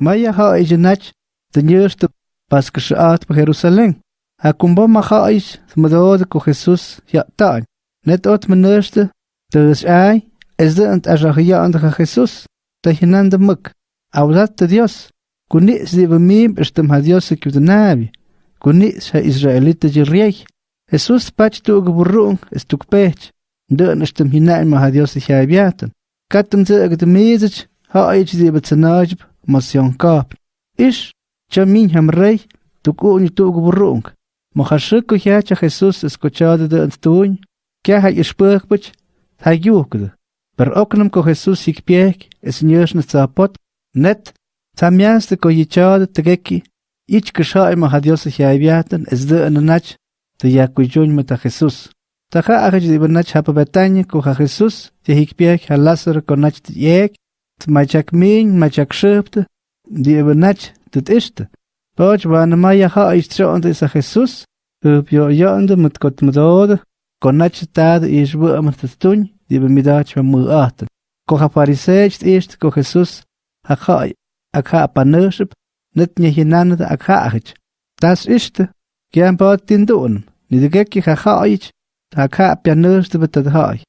Maya haich nach de nieuwste pas geschaat bij Jeruzalem. Ha kumbo ma haich smedode ko Jesus ja taan. Net ot meneerste dus ai es de ant ajahia ande Jesus. De hinande muk. Audat de Dios. Kunis di bemim estem ha Dios ki de nabi. Kunis ha Israelite jirrieg. Jesus pach tu geburung es tuk pech. De estem hinaim ha Dios ha biaten. Katum te de mezich ha ich di betsenajb mosion kap. Ish chamin ham rey tuk uñi tu geburung. Mohashuk ya cha Jesus escuchado de antuñ. Kya ha ispurkbach ha yukde. Per oknum ko Jesus ik piek es nyers zapot. Net Tamiaste ko yichade tegeki. Ich gesha ima ha Dios ha biaten es de anach te yakuyun mata Jesus. Taja agaj di benach hapa Betania ko Jesus te hikpiek ha Lazaro ko nach te yek. macak min, macak schöpte, die eben nicht das ist. Boj wan ma ja ha ich tro und ist Jesus, ob jo ja und mit Gott mit dod, kon nach tad ich wo am das tun, die be midach wa mu at. Ko ha parisech ist ko Jesus, ha ha ak ha panership, net nie hinan da ak ha ich. Das ist gern bot din dun. Ni de gekki ha ha ich, ha ka panership bet ha ich.